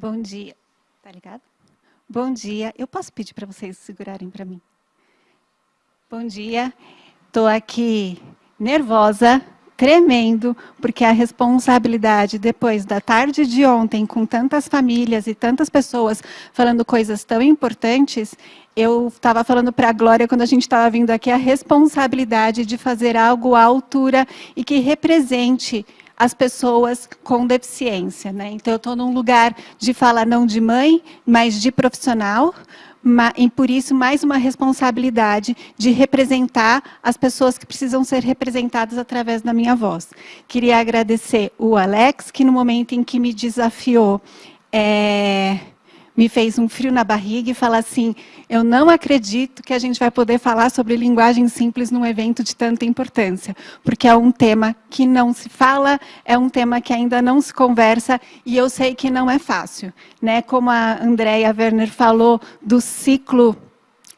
Bom dia. Tá ligado? Bom dia. Eu posso pedir para vocês segurarem para mim? Bom dia. Estou aqui nervosa, tremendo, porque a responsabilidade, depois da tarde de ontem, com tantas famílias e tantas pessoas falando coisas tão importantes, eu estava falando para a Glória, quando a gente estava vindo aqui, a responsabilidade de fazer algo à altura e que represente as pessoas com deficiência. Né? Então, eu estou num lugar de fala não de mãe, mas de profissional, e por isso mais uma responsabilidade de representar as pessoas que precisam ser representadas através da minha voz. Queria agradecer o Alex, que no momento em que me desafiou, é, me fez um frio na barriga e falar assim, eu não acredito que a gente vai poder falar sobre linguagem simples num evento de tanta importância, porque é um tema que não se fala, é um tema que ainda não se conversa, e eu sei que não é fácil. Né? Como a Andrea Werner falou do ciclo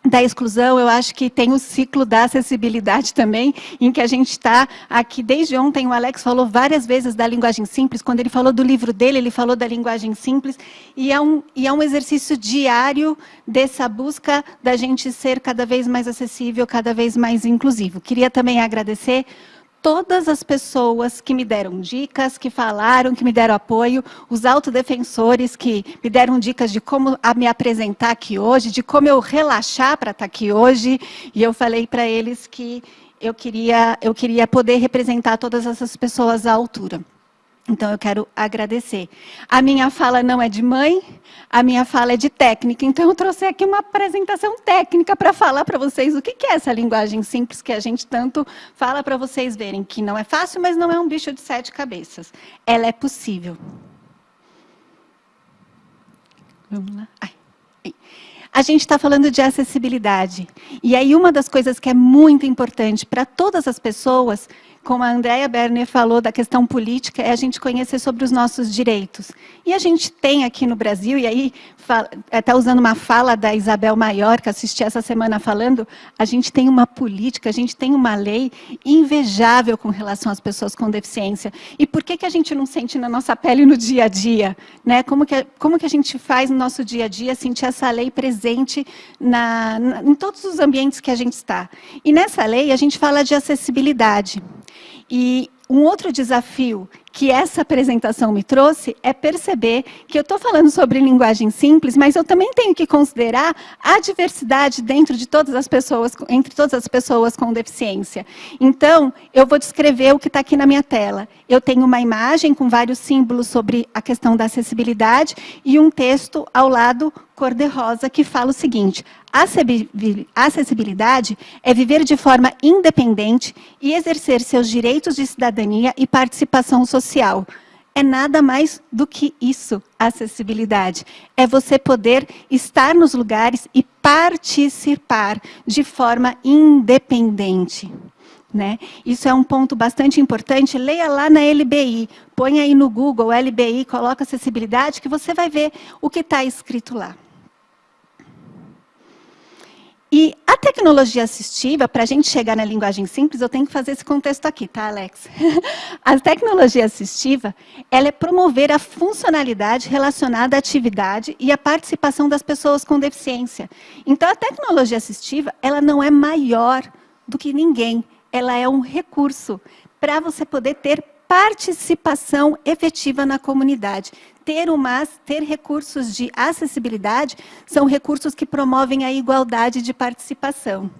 da exclusão, eu acho que tem o ciclo da acessibilidade também, em que a gente está aqui, desde ontem o Alex falou várias vezes da linguagem simples, quando ele falou do livro dele, ele falou da linguagem simples, e é um, e é um exercício diário dessa busca da gente ser cada vez mais acessível, cada vez mais inclusivo. Queria também agradecer todas as pessoas que me deram dicas, que falaram, que me deram apoio, os autodefensores que me deram dicas de como me apresentar aqui hoje, de como eu relaxar para estar aqui hoje, e eu falei para eles que eu queria, eu queria poder representar todas essas pessoas à altura. Então, eu quero agradecer. A minha fala não é de mãe, a minha fala é de técnica. Então, eu trouxe aqui uma apresentação técnica para falar para vocês o que é essa linguagem simples que a gente tanto fala para vocês verem, que não é fácil, mas não é um bicho de sete cabeças. Ela é possível. Vamos lá. Ai. A gente está falando de acessibilidade. E aí, uma das coisas que é muito importante para todas as pessoas como a Andrea Berner falou da questão política, é a gente conhecer sobre os nossos direitos. E a gente tem aqui no Brasil, e aí está usando uma fala da Isabel Maior, que assisti essa semana falando, a gente tem uma política, a gente tem uma lei invejável com relação às pessoas com deficiência. E por que, que a gente não sente na nossa pele no dia a dia? Né? Como, que, como que a gente faz no nosso dia a dia sentir essa lei presente na, na, em todos os ambientes que a gente está? E nessa lei a gente fala de acessibilidade. E um outro desafio que essa apresentação me trouxe é perceber que eu estou falando sobre linguagem simples, mas eu também tenho que considerar a diversidade dentro de todas as pessoas, entre todas as pessoas com deficiência. Então, eu vou descrever o que está aqui na minha tela. Eu tenho uma imagem com vários símbolos sobre a questão da acessibilidade e um texto ao lado cor-de-rosa que fala o seguinte, acessibilidade é viver de forma independente e exercer seus direitos de cidadania e participação social. É nada mais do que isso, acessibilidade. É você poder estar nos lugares e participar de forma independente. Né? Isso é um ponto bastante importante. Leia lá na LBI, põe aí no Google LBI, coloca acessibilidade, que você vai ver o que está escrito lá. E a tecnologia assistiva, para a gente chegar na linguagem simples, eu tenho que fazer esse contexto aqui, tá, Alex? a tecnologia assistiva, ela é promover a funcionalidade relacionada à atividade e à participação das pessoas com deficiência. Então, a tecnologia assistiva, ela não é maior do que ninguém, ela é um recurso para você poder ter participação efetiva na comunidade. Ter, uma, ter recursos de acessibilidade são recursos que promovem a igualdade de participação,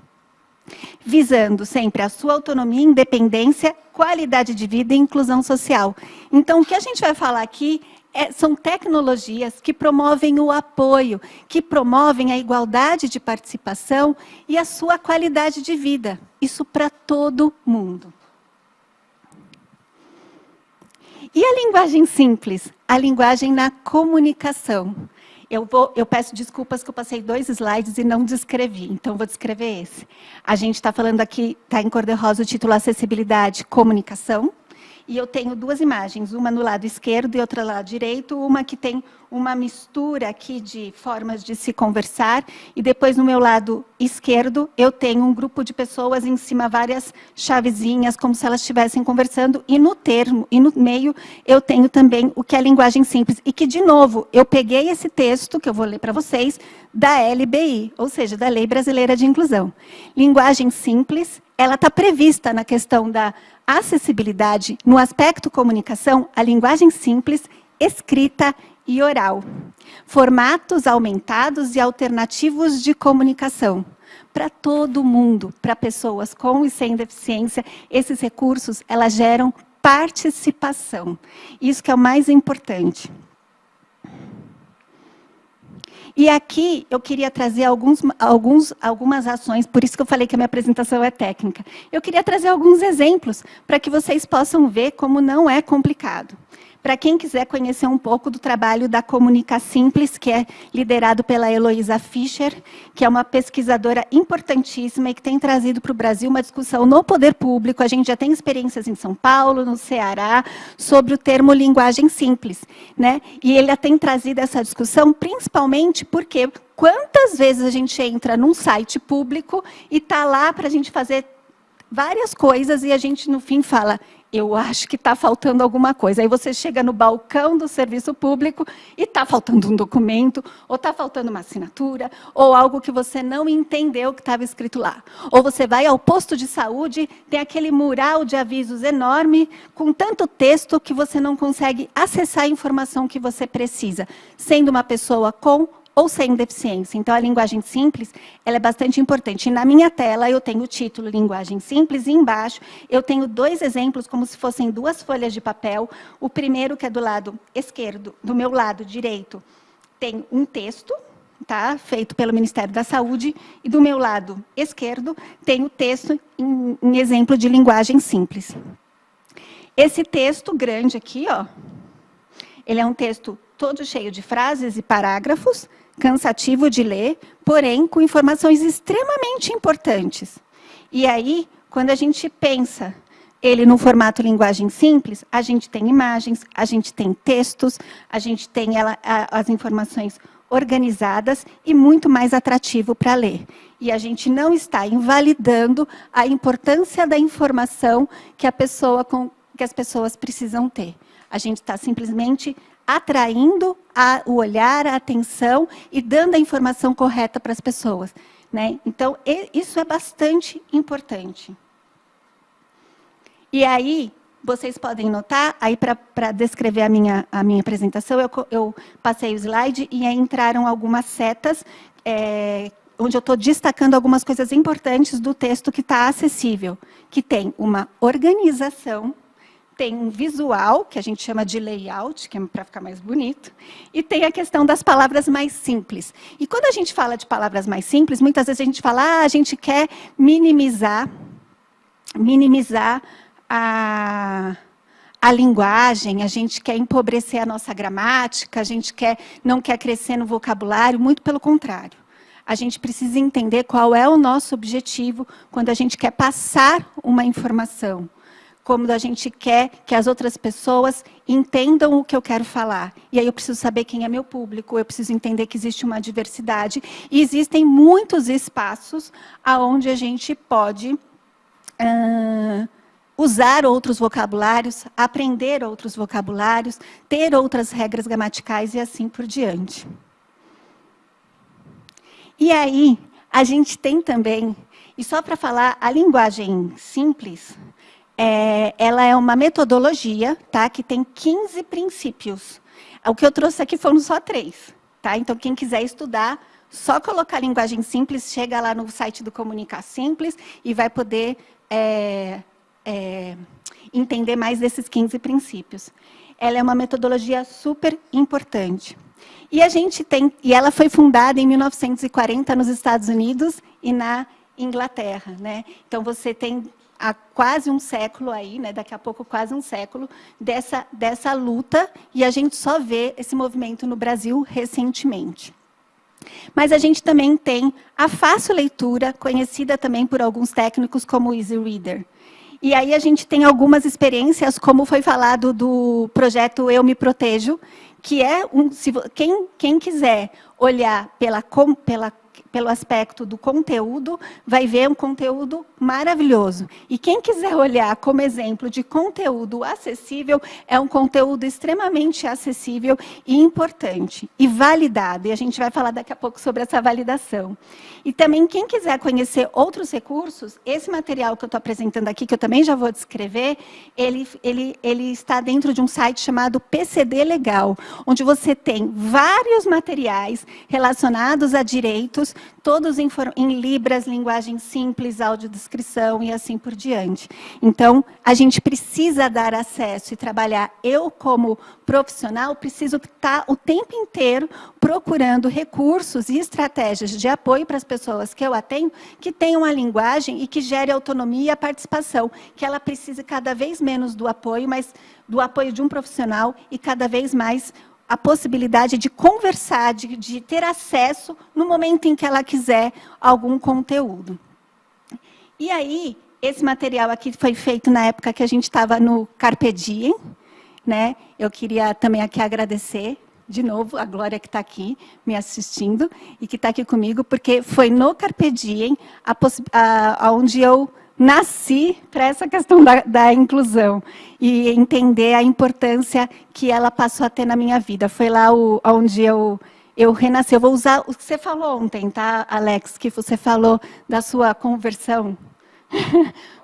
visando sempre a sua autonomia, independência, qualidade de vida e inclusão social. Então, o que a gente vai falar aqui é, são tecnologias que promovem o apoio, que promovem a igualdade de participação e a sua qualidade de vida. Isso para todo mundo. E a linguagem simples? A linguagem na comunicação. Eu, vou, eu, peço desculpas que eu passei dois slides e não descrevi, então vou descrever esse. A gente está falando aqui, está em cor de rosa o título Acessibilidade, Comunicação. E eu tenho duas imagens, uma no lado esquerdo e outra no lado direito, uma que tem uma mistura aqui de formas de se conversar, e depois no meu lado esquerdo eu tenho um grupo de pessoas em cima, várias chavezinhas, como se elas estivessem conversando, e no termo, e no meio, eu tenho também o que é linguagem simples, e que, de novo, eu peguei esse texto, que eu vou ler para vocês, da LBI, ou seja, da Lei Brasileira de Inclusão. Linguagem simples, ela está prevista na questão da acessibilidade, no aspecto comunicação, a linguagem simples, escrita e oral. Formatos aumentados e alternativos de comunicação. Para todo mundo, para pessoas com e sem deficiência, esses recursos, elas geram participação. Isso que é o mais importante. E aqui eu queria trazer alguns, alguns, algumas ações, por isso que eu falei que a minha apresentação é técnica. Eu queria trazer alguns exemplos para que vocês possam ver como não é complicado. Para quem quiser conhecer um pouco do trabalho da Comunica Simples, que é liderado pela Heloísa Fischer, que é uma pesquisadora importantíssima e que tem trazido para o Brasil uma discussão no poder público. A gente já tem experiências em São Paulo, no Ceará, sobre o termo linguagem simples. Né? E ele tem trazido essa discussão principalmente porque quantas vezes a gente entra num site público e está lá para a gente fazer várias coisas e a gente, no fim, fala eu acho que está faltando alguma coisa. Aí você chega no balcão do serviço público e está faltando um documento, ou está faltando uma assinatura, ou algo que você não entendeu que estava escrito lá. Ou você vai ao posto de saúde, tem aquele mural de avisos enorme, com tanto texto que você não consegue acessar a informação que você precisa, sendo uma pessoa com ou sem deficiência. Então, a linguagem simples ela é bastante importante. E na minha tela, eu tenho o título Linguagem Simples, e embaixo eu tenho dois exemplos, como se fossem duas folhas de papel. O primeiro, que é do lado esquerdo, do meu lado direito, tem um texto, tá? feito pelo Ministério da Saúde, e do meu lado esquerdo tem o texto em, em exemplo de linguagem simples. Esse texto grande aqui, ó, ele é um texto todo cheio de frases e parágrafos, cansativo de ler, porém com informações extremamente importantes. E aí, quando a gente pensa ele no formato linguagem simples, a gente tem imagens, a gente tem textos, a gente tem ela, a, as informações organizadas e muito mais atrativo para ler. E a gente não está invalidando a importância da informação que, pessoa que as pessoas precisam ter. A gente está simplesmente atraindo a, o olhar, a atenção e dando a informação correta para as pessoas. Né? Então, isso é bastante importante. E aí, vocês podem notar, aí para descrever a minha, a minha apresentação, eu, eu passei o slide e aí entraram algumas setas, é, onde eu estou destacando algumas coisas importantes do texto que está acessível, que tem uma organização tem um visual, que a gente chama de layout, que é para ficar mais bonito, e tem a questão das palavras mais simples. E quando a gente fala de palavras mais simples, muitas vezes a gente fala, ah, a gente quer minimizar, minimizar a, a linguagem, a gente quer empobrecer a nossa gramática, a gente quer, não quer crescer no vocabulário, muito pelo contrário. A gente precisa entender qual é o nosso objetivo quando a gente quer passar uma informação como a gente quer que as outras pessoas entendam o que eu quero falar. E aí eu preciso saber quem é meu público, eu preciso entender que existe uma diversidade. E existem muitos espaços onde a gente pode uh, usar outros vocabulários, aprender outros vocabulários, ter outras regras gramaticais e assim por diante. E aí, a gente tem também, e só para falar, a linguagem simples, é, ela é uma metodologia tá, que tem 15 princípios. O que eu trouxe aqui foram só três. Tá? Então, quem quiser estudar, só colocar linguagem simples, chega lá no site do Comunicar Simples e vai poder é, é, entender mais desses 15 princípios. Ela é uma metodologia super importante. E a gente tem, e ela foi fundada em 1940 nos Estados Unidos e na Inglaterra, né? Então você tem há quase um século aí, né, daqui a pouco quase um século, dessa, dessa luta, e a gente só vê esse movimento no Brasil recentemente. Mas a gente também tem a fácil leitura, conhecida também por alguns técnicos como Easy Reader. E aí a gente tem algumas experiências, como foi falado do projeto Eu Me Protejo, que é um, se, quem, quem quiser olhar pela, pela pelo aspecto do conteúdo, vai ver um conteúdo maravilhoso. E quem quiser olhar como exemplo de conteúdo acessível, é um conteúdo extremamente acessível e importante, e validado. E a gente vai falar daqui a pouco sobre essa validação. E também, quem quiser conhecer outros recursos, esse material que eu estou apresentando aqui, que eu também já vou descrever, ele, ele, ele está dentro de um site chamado PCD Legal, onde você tem vários materiais relacionados a direitos, todos em, em Libras, linguagem simples, audiodescrição e assim por diante. Então, a gente precisa dar acesso e trabalhar. Eu, como profissional, preciso estar o tempo inteiro procurando recursos e estratégias de apoio para as pessoas que eu atendo, que tenham a linguagem e que gere autonomia e participação, que ela precise cada vez menos do apoio, mas do apoio de um profissional e cada vez mais a possibilidade de conversar, de, de ter acesso no momento em que ela quiser algum conteúdo. E aí, esse material aqui foi feito na época que a gente estava no Carpe Diem, né? Eu queria também aqui agradecer de novo a Glória que está aqui me assistindo e que está aqui comigo, porque foi no Carpe Diem a, a, a onde eu nasci para essa questão da, da, inclusão e entender a importância que ela passou a ter na minha vida. Foi lá o, onde eu, eu renasci. Eu vou usar o que você falou ontem, tá, Alex? Que você falou da sua conversão.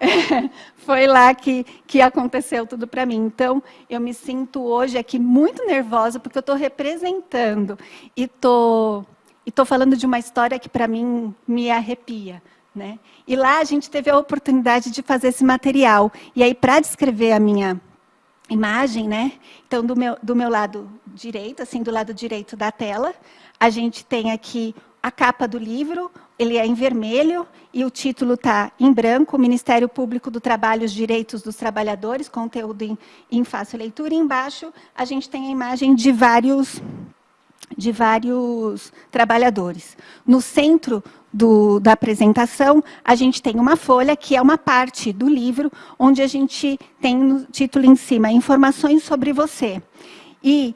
Foi lá que, que aconteceu tudo para mim. Então, eu me sinto hoje aqui muito nervosa, porque eu estou representando e estou e tô falando de uma história que, para mim, me arrepia. Né? E lá a gente teve a oportunidade de fazer esse material. E aí, para descrever a minha imagem, né? então, do meu, do meu lado direito, assim, do lado direito da tela, a gente tem aqui a capa do livro, ele é em vermelho e o título está em branco, Ministério Público do Trabalho, os Direitos dos Trabalhadores, conteúdo em, em fácil leitura. E embaixo a gente tem a imagem de vários, de vários trabalhadores. No centro do, da apresentação, a gente tem uma folha, que é uma parte do livro, onde a gente tem no título em cima, informações sobre você. E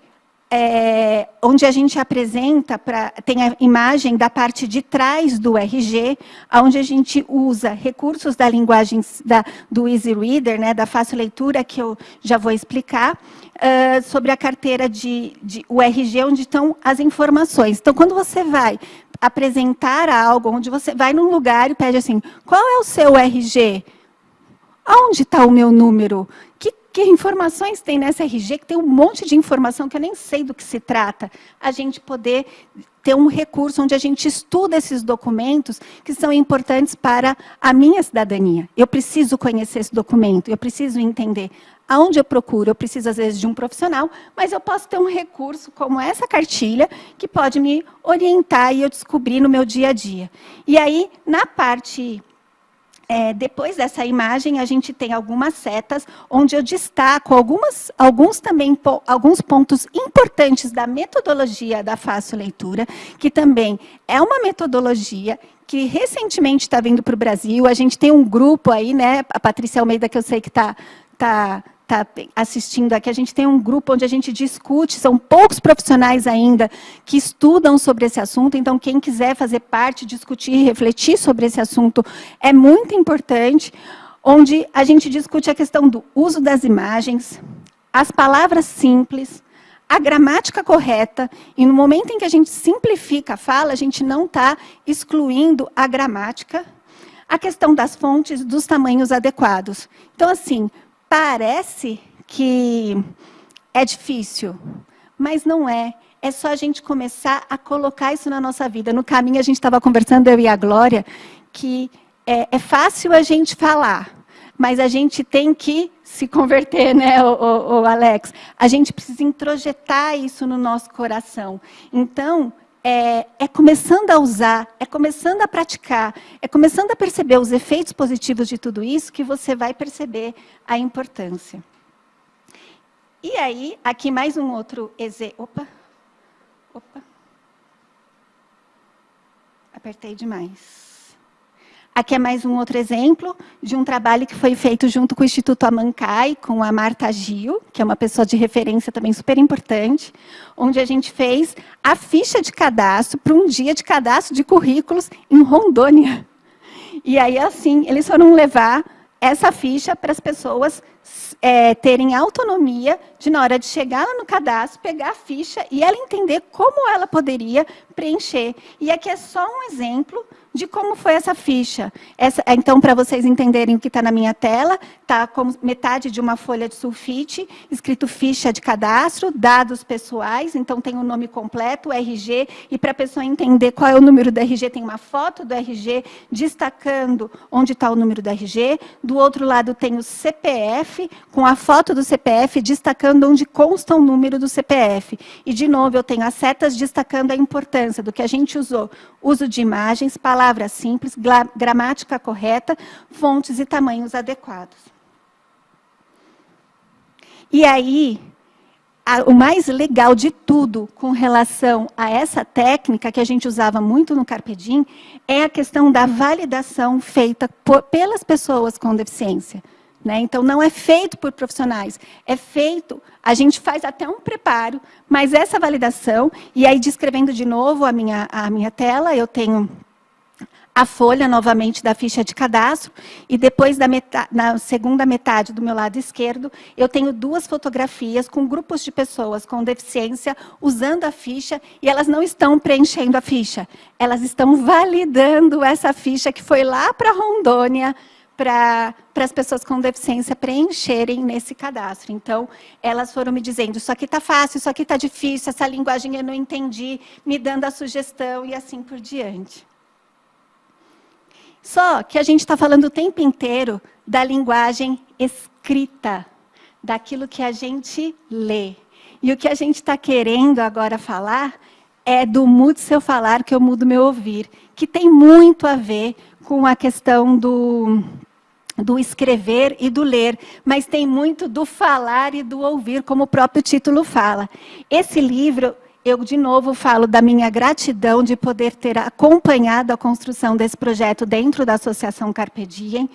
é, onde a gente apresenta, pra, tem a imagem da parte de trás do RG, onde a gente usa recursos da linguagem da, do Easy Reader, né, da fácil leitura, que eu já vou explicar, uh, sobre a carteira de, de RG, onde estão as informações. Então, quando você vai apresentar algo, onde você vai num lugar e pede assim, qual é o seu RG? Onde está o meu número? Que, que informações tem nessa RG? Que tem um monte de informação que eu nem sei do que se trata. A gente poder ter um recurso onde a gente estuda esses documentos que são importantes para a minha cidadania. Eu preciso conhecer esse documento, eu preciso entender Aonde eu procuro? Eu preciso, às vezes, de um profissional, mas eu posso ter um recurso como essa cartilha, que pode me orientar e eu descobrir no meu dia a dia. E aí, na parte é, depois dessa imagem, a gente tem algumas setas, onde eu destaco algumas, alguns, também, alguns pontos importantes da metodologia da fácil leitura, que também é uma metodologia que recentemente está vindo para o Brasil. A gente tem um grupo aí, né, a Patrícia Almeida, que eu sei que está tá, está assistindo aqui, a gente tem um grupo onde a gente discute, são poucos profissionais ainda que estudam sobre esse assunto, então quem quiser fazer parte, discutir, refletir sobre esse assunto é muito importante, onde a gente discute a questão do uso das imagens, as palavras simples, a gramática correta, e no momento em que a gente simplifica a fala, a gente não está excluindo a gramática, a questão das fontes, dos tamanhos adequados. Então, assim, Parece que é difícil, mas não é. É só a gente começar a colocar isso na nossa vida. No caminho, a gente estava conversando, eu e a Glória, que é, é, fácil a gente falar, mas a gente tem que se converter, né, o, o, o Alex? A gente precisa introjetar isso no nosso coração. Então, é, é, começando a usar, é começando a praticar, é começando a perceber os efeitos positivos de tudo isso que você vai perceber a importância. E aí, aqui mais um outro exemplo. Opa, opa. Apertei demais. Aqui é mais um outro exemplo de um trabalho que foi feito junto com o Instituto Amancai, com a Marta Gil, que é uma pessoa de referência também super importante, onde a gente fez a ficha de cadastro para um dia de cadastro de currículos em Rondônia. E aí, assim, eles foram levar essa ficha para as pessoas é, terem autonomia de, na hora de chegar no cadastro, pegar a ficha e ela entender como ela poderia preencher. E aqui é só um exemplo de como foi essa ficha. Essa, então, para vocês entenderem o que está na minha tela, está como metade de uma folha de sulfite, escrito ficha de cadastro, dados pessoais, então tem o nome completo, o RG, e para a pessoa entender qual é o número do RG, tem uma foto do RG destacando onde está o número do RG. Do outro lado tem o CPF, com a foto do CPF destacando onde consta o número do CPF. E, de novo, eu tenho as setas destacando a importância do que a gente usou. Uso de imagens, palavras, simples, gramática correta, fontes e tamanhos adequados. E aí, o mais legal de tudo com relação a essa técnica que a gente usava muito no Carpedim é a questão da validação feita por, pelas pessoas com deficiência. Né? Então, não é feito por profissionais, é feito, a gente faz até um preparo, mas essa validação, e aí descrevendo de novo a minha, a minha tela, eu tenho a folha novamente da ficha de cadastro e depois da metade, na segunda metade do meu lado esquerdo, eu tenho duas fotografias com grupos de pessoas com deficiência usando a ficha e elas não estão preenchendo a ficha, elas estão validando essa ficha que foi lá para Rondônia para as pessoas com deficiência preencherem nesse cadastro. Então, elas foram me dizendo, isso aqui está fácil, isso aqui está difícil, essa linguagem eu não entendi, me dando a sugestão e assim por diante. Só que a gente está falando o tempo inteiro da linguagem escrita, daquilo que a gente lê. E o que a gente está querendo agora falar é do mudo seu falar que eu mudo meu ouvir, que tem muito a ver com a questão do, do escrever e do ler, mas tem muito do falar e do ouvir, como o próprio título fala. Esse livro eu, de novo, falo da minha gratidão de poder ter acompanhado a construção desse projeto dentro da Associação Carpe Diem.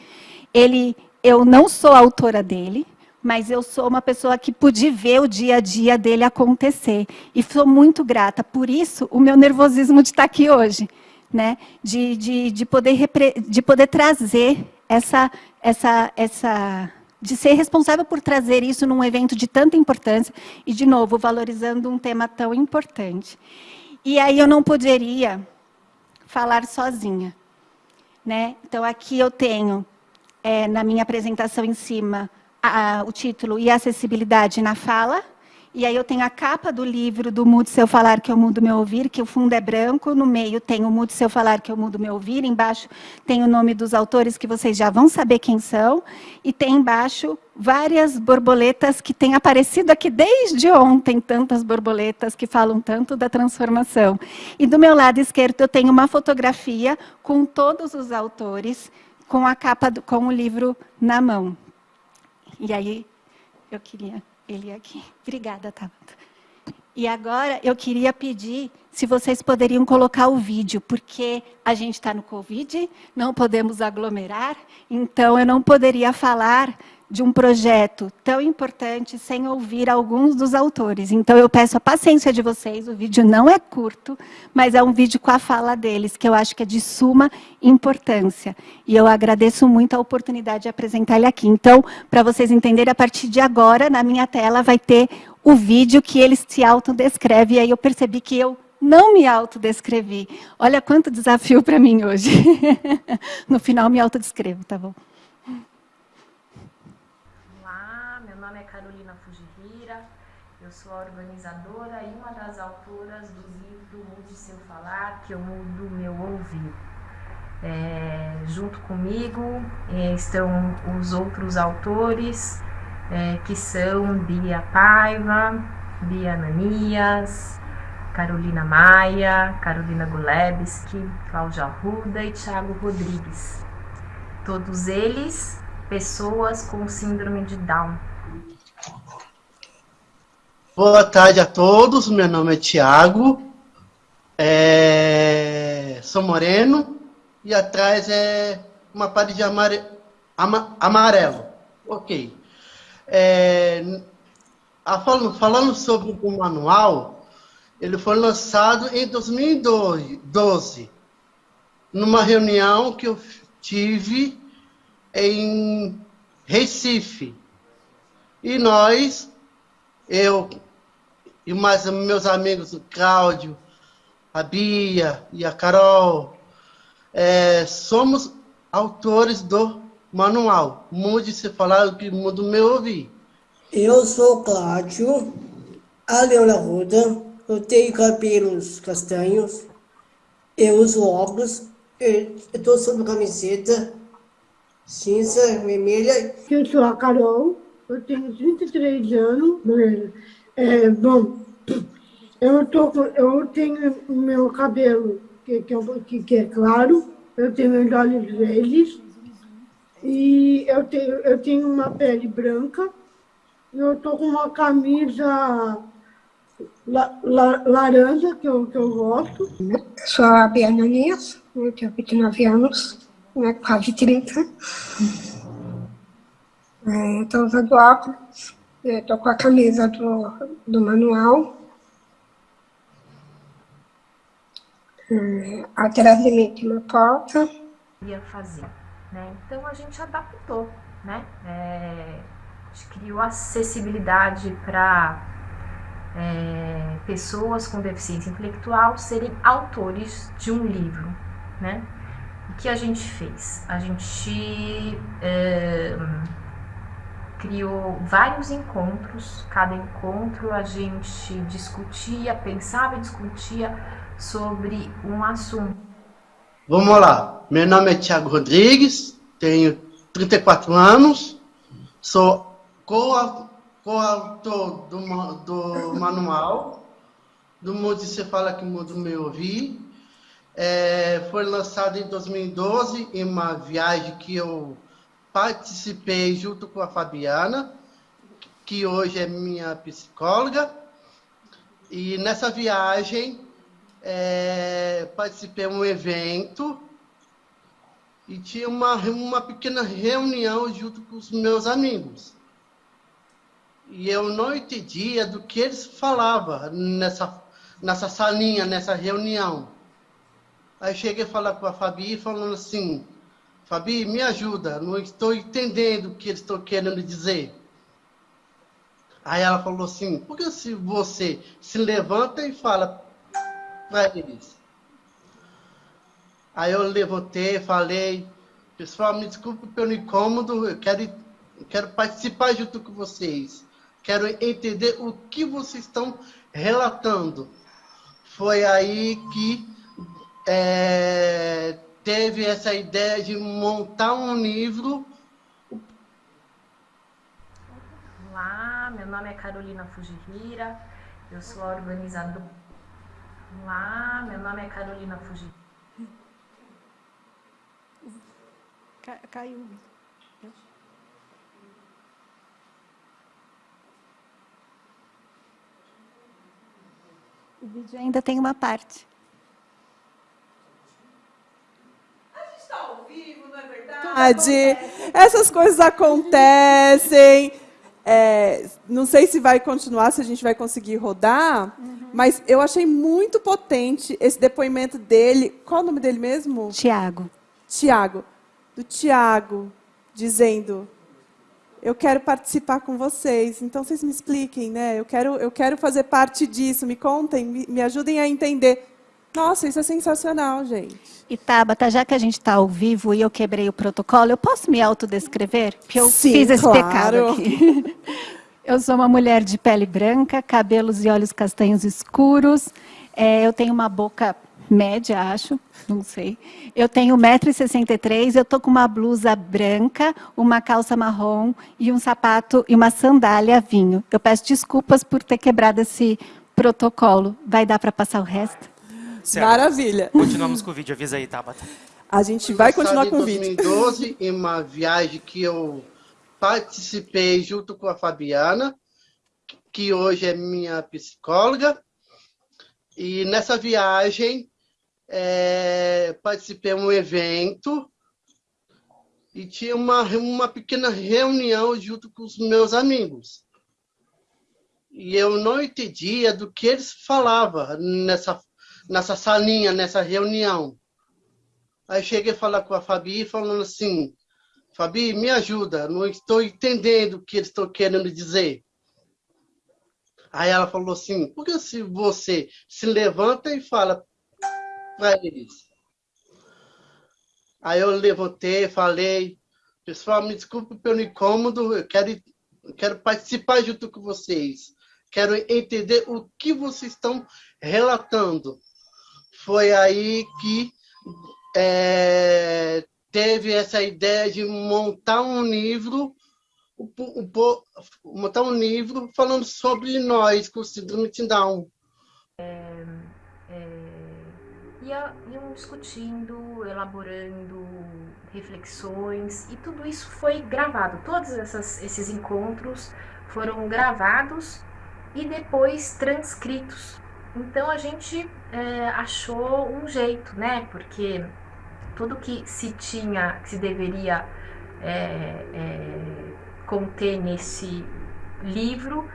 Ele, eu não sou autora dele, mas eu sou uma pessoa que pude ver o dia a dia dele acontecer. E sou muito grata. Por isso, o meu nervosismo de estar aqui hoje. Né? De, de, de, poder, de poder trazer essa, essa, essa de ser responsável por trazer isso num evento de tanta importância e, de novo, valorizando um tema tão importante. E aí eu não poderia falar sozinha. Né? Então, aqui eu tenho, é, na minha apresentação em cima, a, a, o título E Acessibilidade na Fala, e aí eu tenho a capa do livro do Mude Seu Falar que eu mudo meu ouvir, que o fundo é branco, no meio tem o Mude Seu Falar que eu mudo meu ouvir, embaixo tem o nome dos autores que vocês já vão saber quem são, e tem embaixo várias borboletas que têm aparecido aqui desde ontem, tantas borboletas que falam tanto da transformação. E do meu lado esquerdo eu tenho uma fotografia com todos os autores, com a capa, do, com o livro na mão. E aí eu queria ele aqui. Obrigada, Tabata. E agora eu queria pedir se vocês poderiam colocar o vídeo, porque a gente está no Covid, não podemos aglomerar, então eu não poderia falar de um projeto tão importante sem ouvir alguns dos autores. Então, eu peço a paciência de vocês, o vídeo não é curto, mas é um vídeo com a fala deles, que eu acho que é de suma importância. E eu agradeço muito a oportunidade de apresentar ele aqui. Então, para vocês entenderem, a partir de agora, na minha tela, vai ter o vídeo que eles se autodescrevem, e aí eu percebi que eu não me autodescrevi. Olha quanto desafio para mim hoje. no final, me autodescrevo, tá bom? Sou a organizadora e uma das autoras do livro Mude Seu Falar, que eu mudo meu ouvir. É, junto comigo é, estão os outros autores, é, que são Bia Paiva, Bia Ananias, Carolina Maia, Carolina Gulebski, Cláudia Arruda e Thiago Rodrigues. Todos eles pessoas com síndrome de Down. Boa tarde a todos, meu nome é Tiago, é... sou moreno e atrás é uma parede amare, ama, amarelo. Ok. É, falando, falando sobre o manual, ele foi lançado em 2012, numa reunião que eu tive em Recife. E nós, eu e mais meus amigos, o Cláudio, a Bia e a Carol, é, somos autores do manual. Mude se falar o que mudo meu ouvir. Eu sou Cláudio, a Leona Ruda, eu tenho cabelos castanhos, eu uso óculos, eu estou sob camiseta cinza, vermelha. Eu sou a Carol, eu tenho 33 anos. É, bom, eu, tô, eu tenho meu cabelo que, que, que é claro, eu tenho os olhos verdes e eu tenho, eu tenho uma pele branca. Eu estou com uma camisa la, la, laranja, que eu, que eu gosto. Eu sou a Bia Nunes, eu tenho 29 anos, né, quase 30. Estou é, usando óculos, estou com a camisa do, do manual. É, atrás de mim tem uma porta. Ia fazer, né? Então a gente adaptou, né? É, a gente criou acessibilidade para é, pessoas com deficiência intelectual serem autores de um livro, né? O que a gente fez? A gente é, criou vários encontros, cada encontro a gente discutia, pensava e discutia sobre um assunto. Vamos lá, meu nome é Tiago Rodrigues, tenho 34 anos, sou coautor do, do manual, do Mundo Você Fala Que Mundo Me Ouvir. É, foi lançado em 2012 em uma viagem que eu participei junto com a Fabiana, que hoje é minha psicóloga. E nessa viagem é, participei de um evento e tinha uma, uma pequena reunião junto com os meus amigos. E eu não entendia do que eles falavam nessa, nessa salinha, nessa reunião. Aí cheguei a falar com a Fabi, falando assim, Fabi, me ajuda, não estou entendendo o que eles estão querendo dizer. Aí ela falou assim, por que se você se levanta e fala para eles. Aí eu levantei, falei, pessoal, me desculpe pelo incômodo, eu quero, quero participar junto com vocês. Quero entender o que vocês estão relatando. Foi aí que é, teve essa ideia de montar um livro. Olá, meu nome é Carolina Fujihira, eu sou a organizadora Olá, meu nome é Carolina Fuji. Caiu. O vídeo ainda tem uma parte. A gente está ao vivo, não é verdade? Essas coisas acontecem. É, não sei se vai continuar, se a gente vai conseguir rodar, uhum. mas eu achei muito potente esse depoimento dele. Qual o nome dele mesmo? Tiago. Tiago. Do Tiago, dizendo, eu quero participar com vocês. Então, vocês me expliquem, né? Eu quero, eu quero fazer parte disso. Me contem, me, me ajudem a entender. Nossa, isso é sensacional, gente. E Tabata, já que a gente está ao vivo e eu quebrei o protocolo, eu posso me autodescrever? Porque eu Sim, fiz esse claro. pecado aqui. eu sou uma mulher de pele branca, cabelos e olhos castanhos escuros. É, eu tenho uma boca média, acho, não sei. Eu tenho 1,63m, eu estou com uma blusa branca, uma calça marrom e um sapato e uma sandália vinho. Eu peço desculpas por ter quebrado esse protocolo. Vai dar para passar o resto? Certo. Maravilha. Continuamos com o vídeo, avisa aí, Tabata. A gente vai continuar com o vídeo. Em 2012, em uma viagem que eu participei junto com a Fabiana, que hoje é minha psicóloga. E nessa viagem, é, participei de um evento e tinha uma, uma pequena reunião junto com os meus amigos. E eu não entendia do que eles falavam nessa, nessa salinha, nessa reunião. Aí cheguei a falar com a Fabi, falando assim, Fabi, me ajuda, não estou entendendo o que eles estão querendo dizer. Aí ela falou assim, por que se você se levanta e fala para eles? Aí eu levantei, falei, pessoal, me desculpe pelo incômodo, eu quero, quero participar junto com vocês. Quero entender o que vocês estão relatando. Foi aí que é, teve essa ideia de montar um livro, montar um livro falando sobre nós com síndrome de Down. É, iam discutindo, elaborando reflexões e tudo isso foi gravado. Todos essas, esses encontros foram gravados e depois transcritos. Então a gente é, achou um jeito, né? Porque tudo que se tinha, que se deveria é, é, conter nesse livro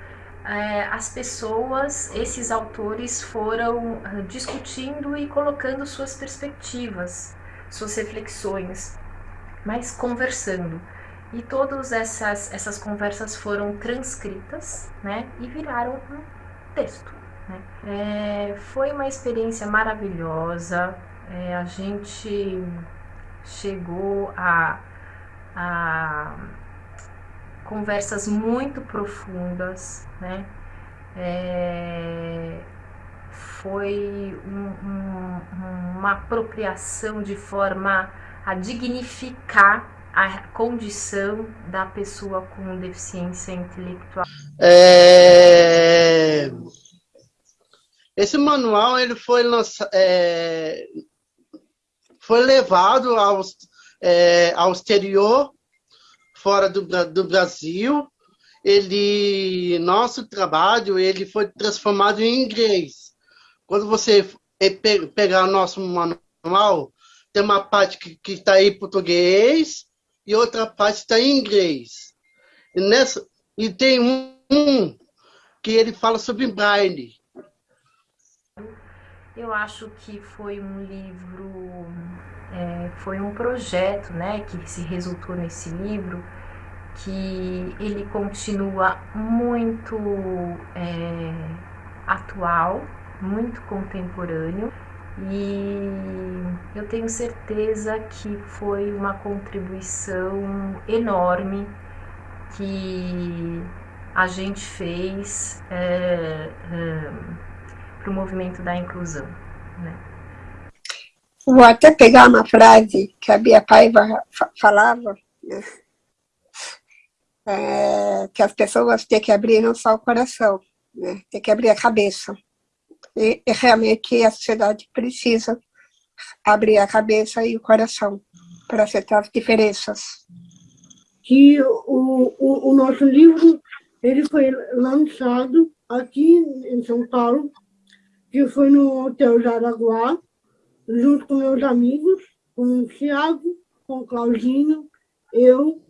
é, as pessoas, esses autores foram ah, discutindo e colocando suas perspectivas, suas reflexões, mas conversando. E todas essas, essas conversas foram transcritas né, e viraram um texto. É, foi uma experiência maravilhosa, é, a gente chegou a, a conversas muito profundas, né? É, foi um, um, uma apropriação de forma a dignificar a condição da pessoa com deficiência intelectual. É... Esse manual ele foi lançado, é... foi levado ao, é, ao exterior fora do, do Brasil, ele, nosso trabalho, ele foi transformado em inglês. Quando você pegar o nosso manual, tem uma parte que está em português e outra parte está em inglês. E, nessa, e tem um, um que ele fala sobre braille. Eu acho que foi um livro é, foi um projeto né, que se resultou nesse livro, que ele continua muito é, atual, muito contemporâneo, e eu tenho certeza que foi uma contribuição enorme que a gente fez é, é, para o movimento da inclusão. Né? Vou até pegar uma frase que a Bia Paiva falava, né? é, que as pessoas têm que abrir não só o coração, né? tem que abrir a cabeça. E, e, realmente a sociedade precisa abrir a cabeça e o coração para aceitar as diferenças. Que o, o, o nosso livro ele foi lançado aqui em São Paulo, que foi no Hotel Jaraguá, junto com meus amigos, com o Thiago, com o Claudinho, eu,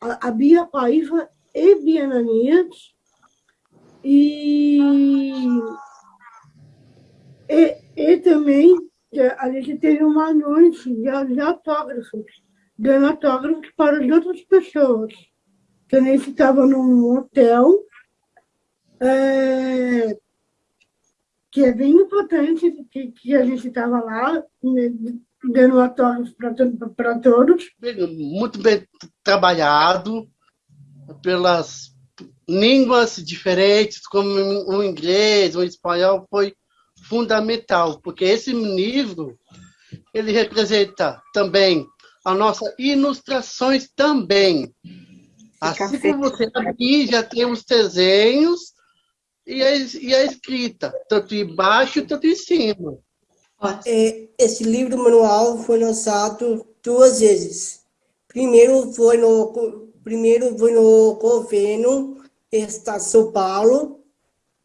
a, Bia Paiva e Bia Nanias, e, e, e também a gente teve uma noite de, de autógrafos, dando autógrafos para as outras pessoas. Que a gente estava num hotel, é, que é bem importante que, que a gente estava lá, né, dando autógrafos para todos. Muito bem trabalhado pelas línguas diferentes, como o inglês, o espanhol, foi fundamental, porque esse livro ele representa também as nossas ilustrações também. Assim como você aqui já tem os desenhos e a, e a escrita, tanto embaixo tanto em cima. É, esse livro manual foi lançado duas vezes. Primeiro foi no, primeiro foi no governo Estado de São Paulo,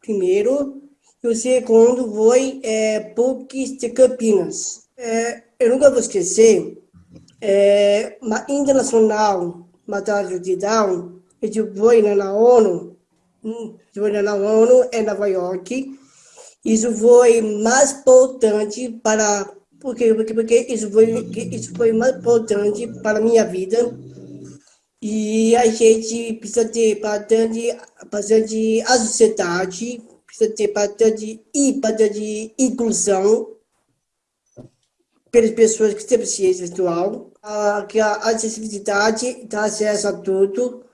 primeiro, e o segundo foi é, PUC de Campinas. É, eu nunca vou esquecer é, internacional Batalha de Down, eu na ONU, foi na ONU em Nova York. Isso foi mais importante para porque porque, porque isso foi isso foi mais importante para a minha vida e a gente precisa ter bastante bastante a sociedade precisa ter bastante e bastante inclusão pelas pessoas que têm deficiência visual, a, que a acessibilidade dá acesso a tudo.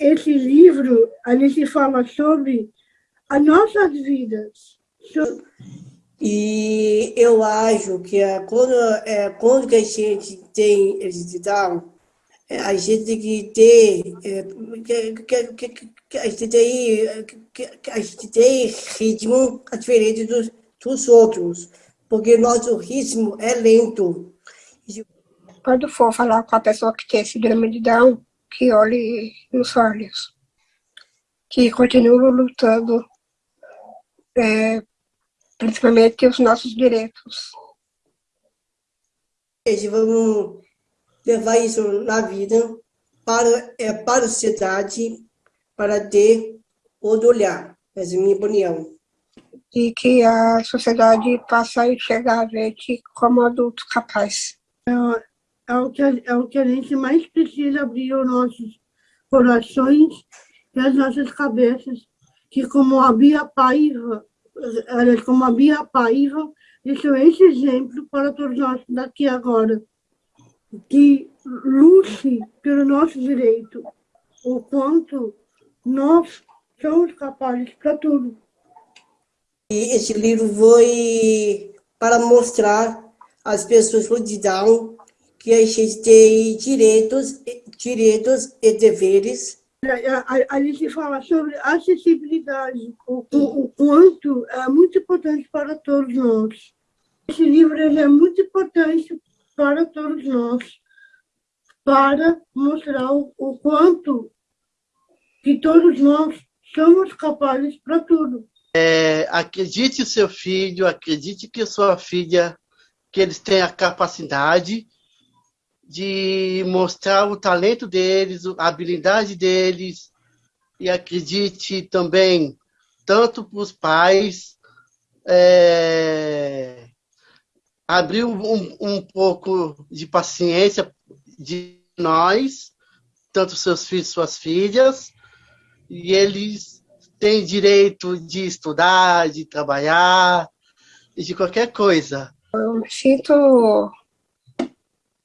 Esse livro, a gente fala sobre as nossas vidas. E eu acho que é, quando, é, quando que a gente tem acessibilidade, é, a gente tem que ter, é, que, que, que, a gente tem, que, a gente tem ritmo diferente dos, dos outros porque nosso ritmo é lento. Quando for falar com a pessoa que tem síndrome de Down, que olhe nos olhos, que continue lutando, é, principalmente os nossos direitos. Vamos levar isso na vida para, é, para a sociedade, para ter outro olhar. Essa é a minha opinião e que a sociedade passa a enxergar a gente como adulto capaz. É, o que, é o que a gente mais precisa abrir os nossos corações e as nossas cabeças, que como a Bia Paiva, como a Bia Paiva, deixou esse exemplo para todos nós daqui agora, que lute pelo nosso direito, o quanto nós somos capazes para tudo. E esse livro foi para mostrar às pessoas com Down que a gente tem direitos, direitos e deveres. A, a, a gente fala sobre acessibilidade, o, o, o, quanto é muito importante para todos nós. Esse livro é muito importante para todos nós, para mostrar o, o quanto que todos nós somos capazes para tudo. É, acredite seu filho, acredite que sua filha, que eles têm a capacidade de mostrar o talento deles, a habilidade deles, e acredite também tanto para os pais é, abrir um, um pouco de paciência de nós, tanto seus filhos, suas filhas, e eles tem direito de estudar, de trabalhar, de qualquer coisa. Eu me sinto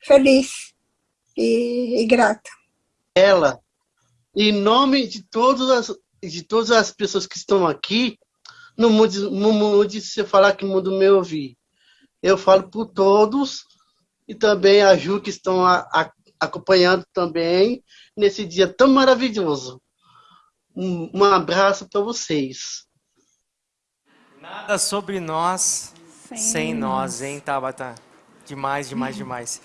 feliz e, e grata. Ela, em nome de todas as, de todas as pessoas que estão aqui, no mundo, no mundo você falar que o mundo me ouvir. Eu falo por todos e também a Ju que estão a, a, acompanhando também nesse dia tão maravilhoso. Um, um abraço para vocês. Nada sobre nós sem, sem nós, hein, Tabata? Demais, demais, demais.